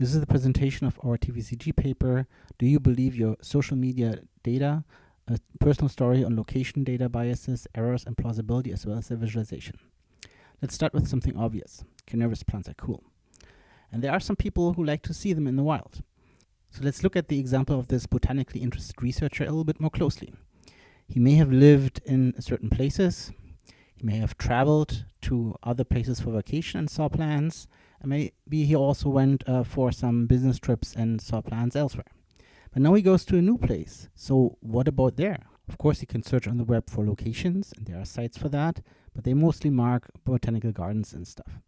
This is the presentation of our TVCG paper, Do You Believe Your Social Media Data? A personal story on location data biases, errors, and plausibility, as well as their visualization. Let's start with something obvious. Carnivorous plants are cool. And there are some people who like to see them in the wild. So let's look at the example of this botanically interested researcher a little bit more closely. He may have lived in certain places, may have traveled to other places for vacation and saw plants, and maybe he also went uh, for some business trips and saw plants elsewhere. But now he goes to a new place. So what about there? Of course, he can search on the web for locations, and there are sites for that, but they mostly mark botanical gardens and stuff.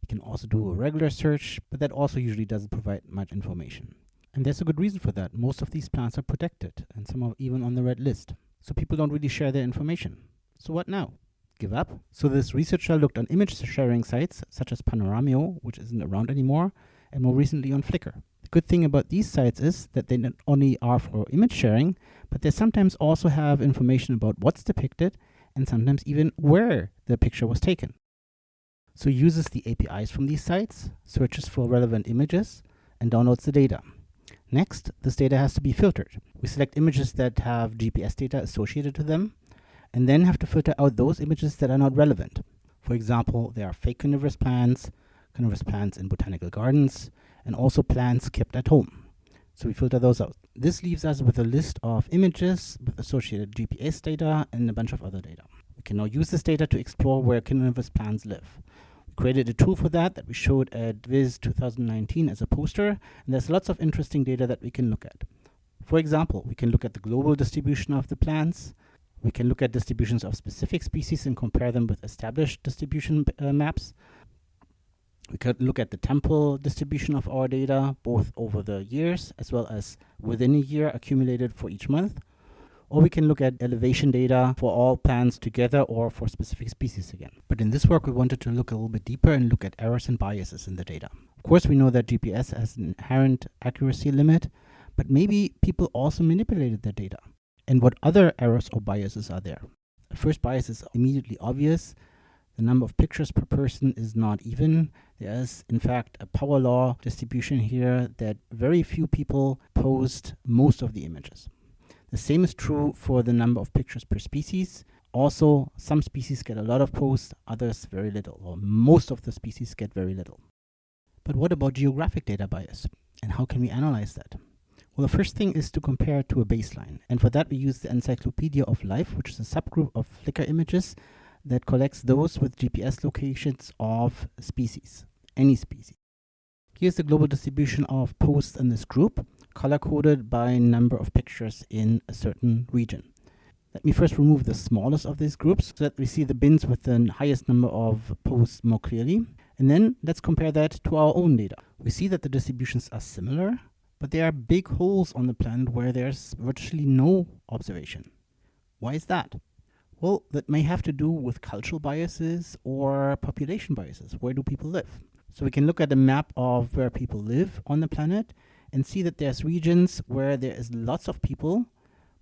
He can also do a regular search, but that also usually doesn't provide much information. And there's a good reason for that. Most of these plants are protected, and some are even on the red list. So people don't really share their information. So what now? Give up. So this researcher looked on image sharing sites such as Panoramio, which isn't around anymore, and more recently on Flickr. The good thing about these sites is that they not only are for image sharing, but they sometimes also have information about what's depicted and sometimes even where the picture was taken. So uses the APIs from these sites, searches for relevant images, and downloads the data. Next, this data has to be filtered. We select images that have GPS data associated to them, and then have to filter out those images that are not relevant. For example, there are fake carnivorous plants, carnivorous plants in botanical gardens, and also plants kept at home. So we filter those out. This leaves us with a list of images with associated GPS data and a bunch of other data. We can now use this data to explore where carnivorous plants live. We created a tool for that that we showed at VIS 2019 as a poster, and there's lots of interesting data that we can look at. For example, we can look at the global distribution of the plants, we can look at distributions of specific species and compare them with established distribution uh, maps. We could look at the temporal distribution of our data, both over the years as well as within a year accumulated for each month. Or we can look at elevation data for all plants together or for specific species again. But in this work, we wanted to look a little bit deeper and look at errors and biases in the data. Of course, we know that GPS has an inherent accuracy limit, but maybe people also manipulated their data and what other errors or biases are there. The first bias is immediately obvious. The number of pictures per person is not even. There is, in fact, a power law distribution here that very few people post most of the images. The same is true for the number of pictures per species. Also, some species get a lot of posts, others very little, or most of the species get very little. But what about geographic data bias? And how can we analyze that? Well, the first thing is to compare to a baseline. And for that, we use the Encyclopedia of Life, which is a subgroup of Flickr images that collects those with GPS locations of species, any species. Here's the global distribution of posts in this group, color-coded by number of pictures in a certain region. Let me first remove the smallest of these groups so that we see the bins with the highest number of posts more clearly. And then let's compare that to our own data. We see that the distributions are similar, but there are big holes on the planet where there's virtually no observation. Why is that? Well, that may have to do with cultural biases or population biases. Where do people live? So we can look at a map of where people live on the planet and see that there's regions where there is lots of people,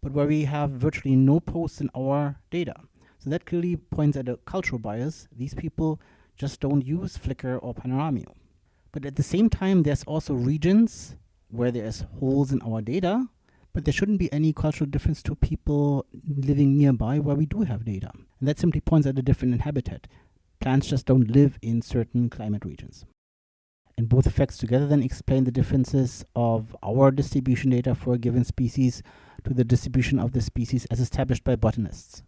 but where we have virtually no posts in our data. So that clearly points at a cultural bias. These people just don't use Flickr or Panoramio. But at the same time, there's also regions where there's holes in our data, but there shouldn't be any cultural difference to people living nearby where we do have data. And that simply points at a different habitat. Plants just don't live in certain climate regions. And both effects together then explain the differences of our distribution data for a given species to the distribution of the species as established by botanists.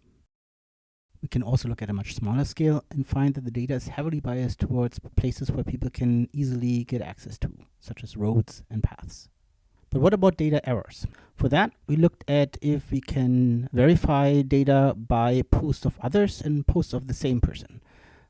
We can also look at a much smaller scale and find that the data is heavily biased towards places where people can easily get access to, such as roads and paths. But what about data errors? For that, we looked at if we can verify data by posts of others and posts of the same person.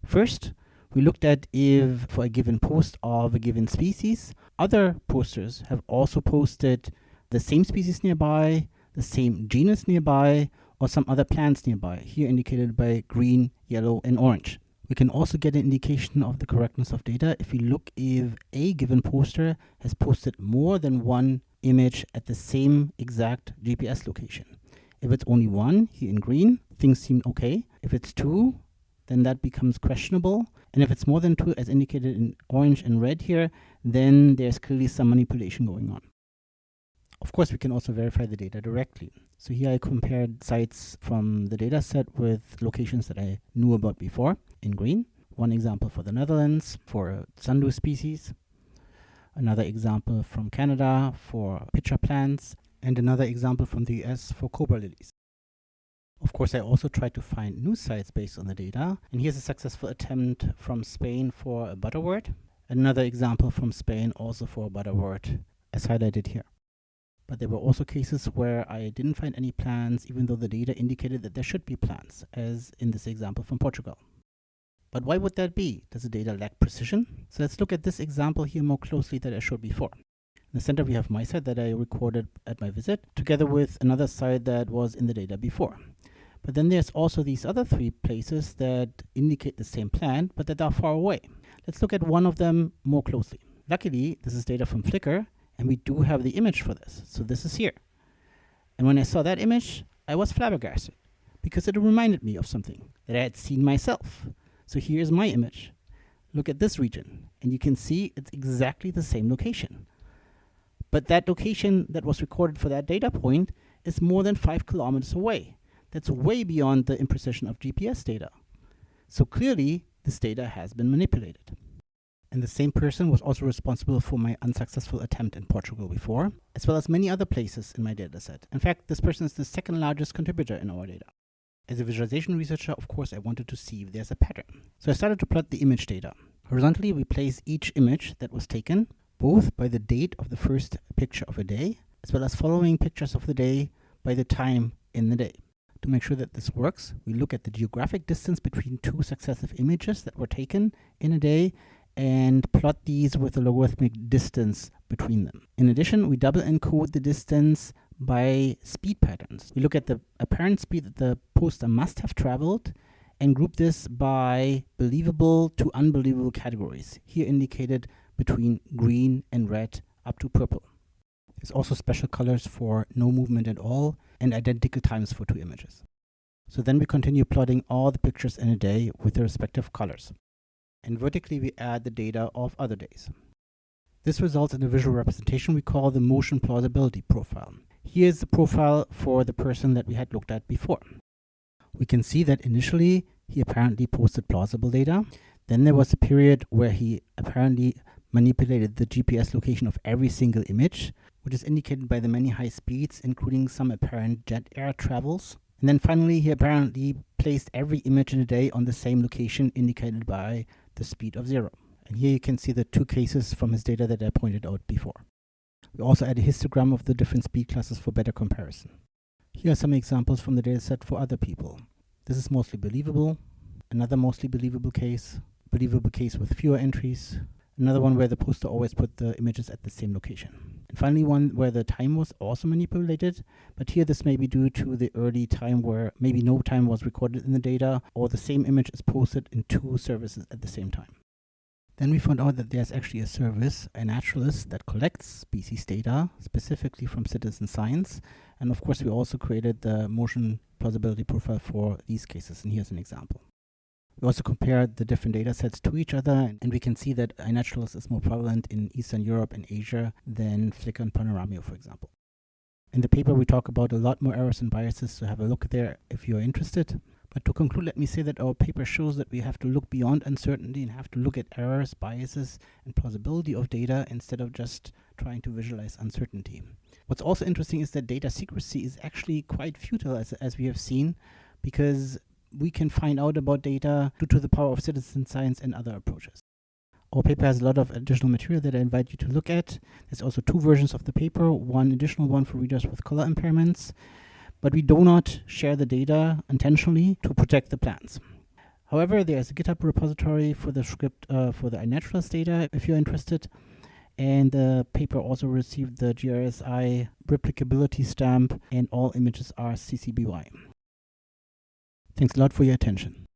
First, we looked at if for a given post of a given species, other posters have also posted the same species nearby, the same genus nearby, or some other plants nearby, here indicated by green, yellow, and orange. We can also get an indication of the correctness of data if we look if a given poster has posted more than one image at the same exact GPS location. If it's only one, here in green, things seem okay. If it's two, then that becomes questionable. And if it's more than two, as indicated in orange and red here, then there's clearly some manipulation going on. Of course, we can also verify the data directly. So here I compared sites from the data set with locations that I knew about before in green. One example for the Netherlands for a sundew species, another example from Canada for pitcher plants, and another example from the US for cobra lilies. Of course, I also tried to find new sites based on the data, and here's a successful attempt from Spain for a butterwort, another example from Spain also for a butterwort, as highlighted here. But there were also cases where I didn't find any plants, even though the data indicated that there should be plants, as in this example from Portugal. But why would that be? Does the data lack precision? So let's look at this example here more closely that I showed before. In the center, we have my site that I recorded at my visit, together with another site that was in the data before. But then there's also these other three places that indicate the same plant, but that are far away. Let's look at one of them more closely. Luckily, this is data from Flickr, and we do have the image for this. So this is here. And when I saw that image, I was flabbergasted because it reminded me of something that I had seen myself. So here's my image. Look at this region, and you can see it's exactly the same location. But that location that was recorded for that data point is more than five kilometers away. That's way beyond the imprecision of GPS data. So clearly, this data has been manipulated. And the same person was also responsible for my unsuccessful attempt in Portugal before, as well as many other places in my dataset. In fact, this person is the second largest contributor in our data. As a visualization researcher, of course, I wanted to see if there's a pattern. So I started to plot the image data. Horizontally, we place each image that was taken, both by the date of the first picture of a day, as well as following pictures of the day by the time in the day. To make sure that this works, we look at the geographic distance between two successive images that were taken in a day and plot these with a logarithmic distance between them. In addition, we double encode the distance by speed patterns. We look at the apparent speed that the poster must have traveled and group this by believable to unbelievable categories, here indicated between green and red up to purple. There's also special colors for no movement at all and identical times for two images. So then we continue plotting all the pictures in a day with their respective colors. And vertically we add the data of other days. This results in a visual representation we call the motion plausibility profile. Here's the profile for the person that we had looked at before. We can see that initially he apparently posted plausible data. Then there was a period where he apparently manipulated the GPS location of every single image, which is indicated by the many high speeds, including some apparent jet air travels. And then finally, he apparently placed every image in a day on the same location indicated by the speed of zero. And here you can see the two cases from his data that I pointed out before. We also add a histogram of the different speed classes for better comparison. Here are some examples from the dataset for other people. This is mostly believable. Another mostly believable case. Believable case with fewer entries. Another one where the poster always put the images at the same location. And finally one where the time was also manipulated, but here this may be due to the early time where maybe no time was recorded in the data or the same image is posted in two services at the same time. Then we found out that there's actually a service, iNaturalist, that collects species data, specifically from citizen science. And of course, we also created the motion plausibility profile for these cases. And here's an example. We also compared the different data sets to each other, and we can see that iNaturalist is more prevalent in Eastern Europe and Asia than Flickr and Panoramio, for example. In the paper, we talk about a lot more errors and biases, so have a look there if you're interested. But to conclude, let me say that our paper shows that we have to look beyond uncertainty and have to look at errors, biases, and plausibility of data instead of just trying to visualize uncertainty. What's also interesting is that data secrecy is actually quite futile, as, as we have seen, because we can find out about data due to the power of citizen science and other approaches. Our paper has a lot of additional material that I invite you to look at. There's also two versions of the paper, one additional one for readers with color impairments, but we do not share the data intentionally to protect the plants. However, there's a GitHub repository for the script uh, for the iNaturalist data if you're interested. And the paper also received the GRSI replicability stamp and all images are CC BY. Thanks a lot for your attention.